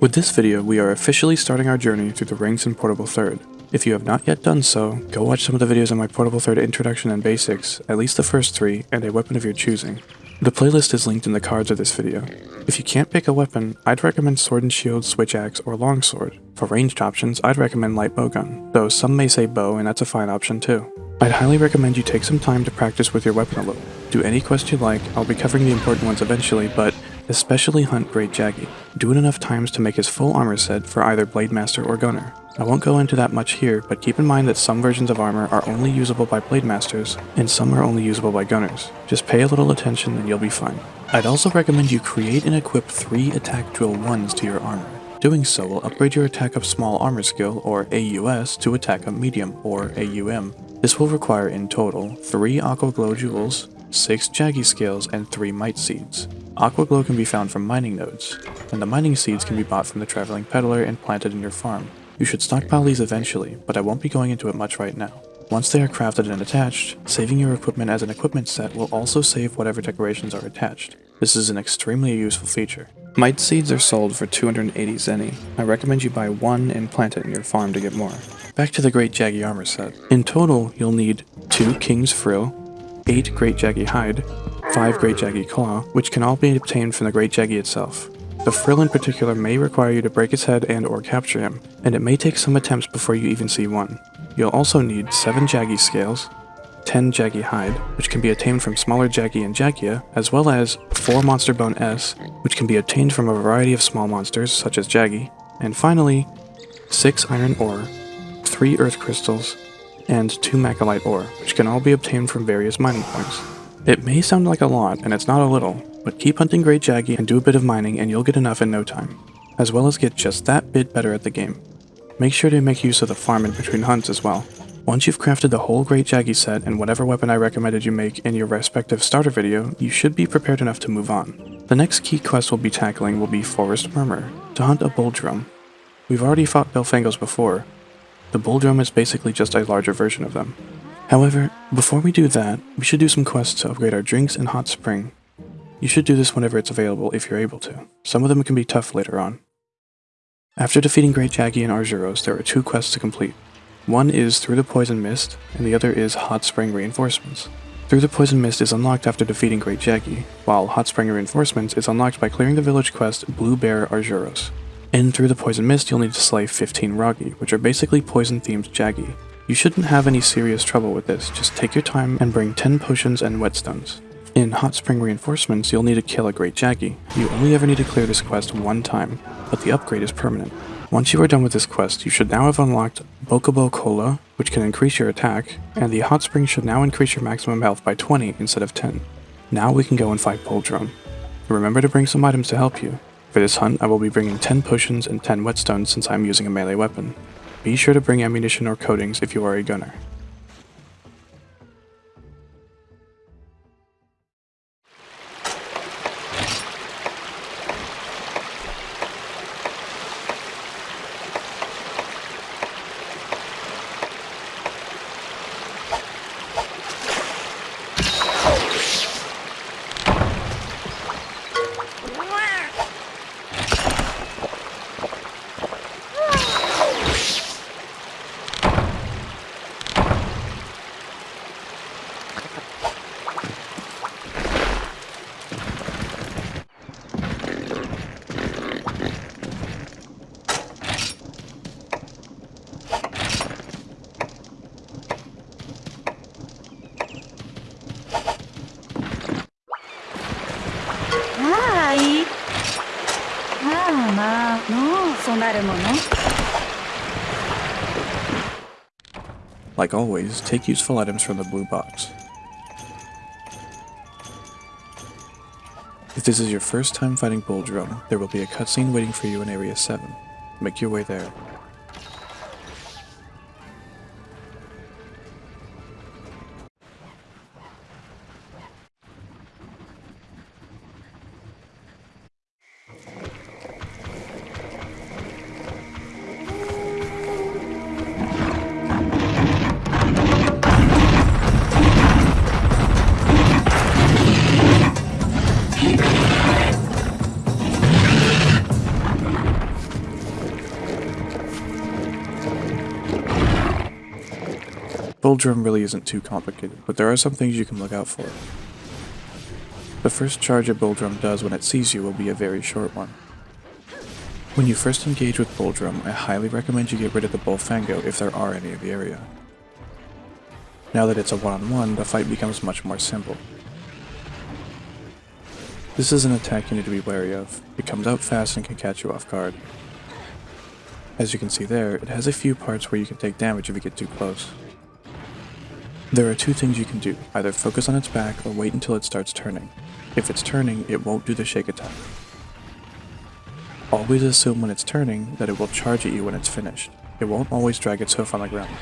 With this video, we are officially starting our journey through the ranks in Portable Third. If you have not yet done so, go watch some of the videos on my Portable Third Introduction and Basics, at least the first three, and a weapon of your choosing. The playlist is linked in the cards of this video. If you can't pick a weapon, I'd recommend Sword and Shield, Switch Axe, or Longsword. For ranged options, I'd recommend Light Bowgun, though some may say bow and that's a fine option too. I'd highly recommend you take some time to practice with your weapon a little. Do any quest you like, I'll be covering the important ones eventually, but especially hunt Great Jaggi. Do it enough times to make his full armor set for either Blade Master or Gunner. I won't go into that much here, but keep in mind that some versions of armor are only usable by Blade Masters, and some are only usable by Gunners. Just pay a little attention and you'll be fine. I'd also recommend you create and equip 3 attack drill 1s to your armor. Doing so will upgrade your attack of small armor skill, or AUS, to attack of medium, or AUM. This will require in total 3 Aqua Glow Jewels, 6 Jaggi Scales, and 3 Might Seeds. Aqua Glow can be found from mining nodes, and the mining seeds can be bought from the Traveling Peddler and planted in your farm. You should stockpile these eventually, but I won't be going into it much right now. Once they are crafted and attached, saving your equipment as an equipment set will also save whatever decorations are attached. This is an extremely useful feature. Might seeds are sold for 280 zenny. I recommend you buy one and plant it in your farm to get more. Back to the Great Jaggi armor set. In total, you'll need 2 King's Frill, 8 Great Jaggi Hide, 5 Great Jaggi Claw, which can all be obtained from the Great Jaggi itself. The frill in particular may require you to break his head and or capture him, and it may take some attempts before you even see one. You'll also need 7 Jaggi Scales, 10 Jaggi Hide, which can be obtained from smaller Jaggi and Jaggia, as well as 4 Monster Bone S, which can be obtained from a variety of small monsters such as Jaggi, and finally, 6 Iron Ore, 3 Earth Crystals, and 2 Machalite Ore, which can all be obtained from various mining points. It may sound like a lot, and it's not a little, but keep hunting Great Jaggi and do a bit of mining and you'll get enough in no time, as well as get just that bit better at the game. Make sure to make use of the farm in between hunts as well. Once you've crafted the whole Great Jaggi set and whatever weapon I recommended you make in your respective starter video, you should be prepared enough to move on. The next key quest we'll be tackling will be Forest Murmur, to hunt a Bulldrome. We've already fought Bullfangos before. The Bulldrome is basically just a larger version of them. However, before we do that, we should do some quests to upgrade our drinks and hot spring. You should do this whenever it's available if you're able to. Some of them can be tough later on. After defeating Great Jaggi and Arzuros, there are two quests to complete. One is Through the Poison Mist, and the other is Hot Spring Reinforcements. Through the Poison Mist is unlocked after defeating Great Jaggi, while Hot Spring Reinforcements is unlocked by clearing the village quest Blue Bear Arzuros. In Through the Poison Mist, you'll need to slay 15 Wroggi, which are basically poison-themed Jaggi. You shouldn't have any serious trouble with this, just take your time and bring 10 potions and whetstones. In Hot Spring Reinforcements, you'll need to kill a Great Jaggi. You only ever need to clear this quest one time, but the upgrade is permanent. Once you are done with this quest, you should now have unlocked Bokobo Cola, which can increase your attack, and the Hot Spring should now increase your maximum health by 20 instead of 10. Now we can go and fight Bulldrome. Remember to bring some items to help you. For this hunt, I will be bringing 10 potions and 10 whetstones since I am using a melee weapon. Be sure to bring ammunition or coatings if you are a gunner. Like always, take useful items from the blue box. If this is your first time fighting Bulldrome, there will be a cutscene waiting for you in Area 7. Make your way there. Drome really isn't too complicated, but there are some things you can look out for. The first charge a Drome does when it sees you will be a very short one. When you first engage with Drome, I highly recommend you get rid of the Bullfango if there are any in the area. Now that it's a one-on-one, -on -one, the fight becomes much more simple. This is an attack you need to be wary of. It comes out fast and can catch you off guard. As you can see there, it has a few parts where you can take damage if you get too close. There are two things you can do, either focus on its back or wait until it starts turning. If it's turning, it won't do the shake attack. Always assume when it's turning that it will charge at you when it's finished. It won't always drag its hoof on the ground.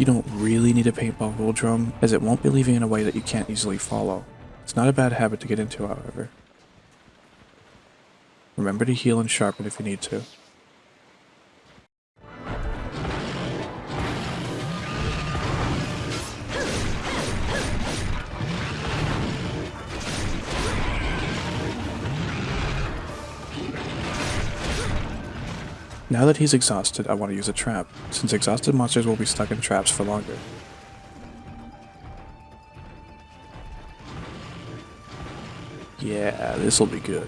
You don't really need a paintball Bulldrome, as it won't be leaving in a way that you can't easily follow. It's not a bad habit to get into, however. Remember to heal and sharpen if you need to. Now that he's exhausted, I want to use a trap, since exhausted monsters will be stuck in traps for longer. Yeah, this'll be good.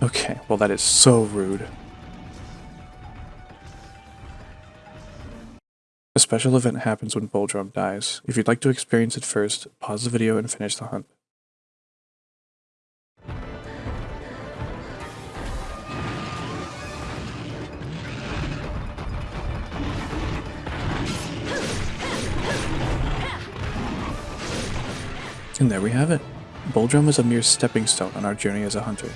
Okay, well that is so rude. A special event happens when Bulldrome dies. If you'd like to experience it first, pause the video and finish the hunt. And there we have it. Bulldrome is a mere stepping stone on our journey as a hunter.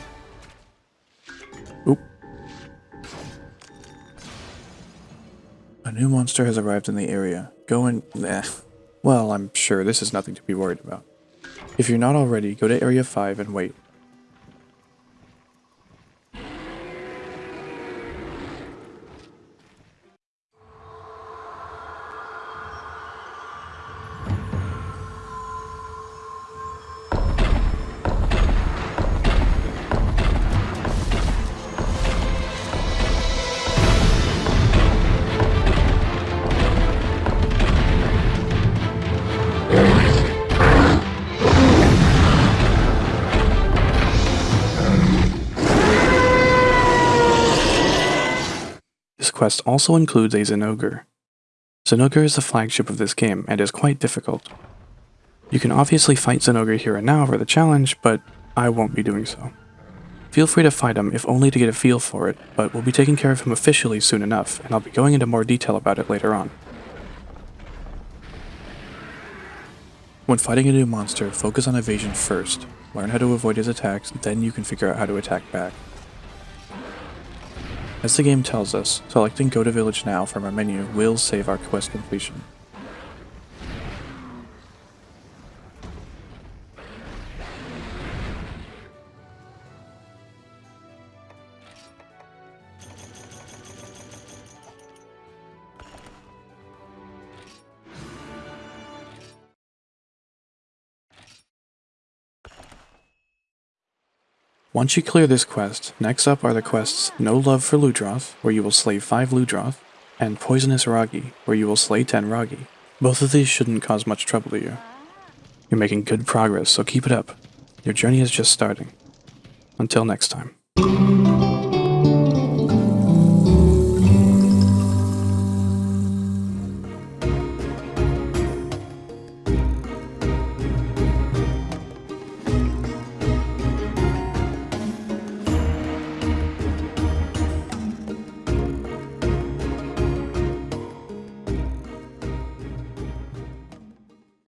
New monster has arrived in the area. Go and... eh. Well, I'm sure this is nothing to be worried about. If you're not already, go to Area 5 and wait. Quest also includes a Zinogre. Zinogre is the flagship of this game and is quite difficult. You can obviously fight Zinogre here and now for the challenge, but I won't be doing so. Feel free to fight him if only to get a feel for it, but we'll be taking care of him officially soon enough, and I'll be going into more detail about it later on. When fighting a new monster, focus on evasion first. Learn how to avoid his attacks, then you can figure out how to attack back. As the game tells us, selecting Go to Village Now from our menu will save our quest completion. Once you clear this quest, next up are the quests No Love for Ludroth, where you will slay 5 Ludroth, and Poisonous Wroggi, where you will slay 10 Wroggi. Both of these shouldn't cause much trouble to you. You're making good progress, so keep it up. Your journey is just starting. Until next time.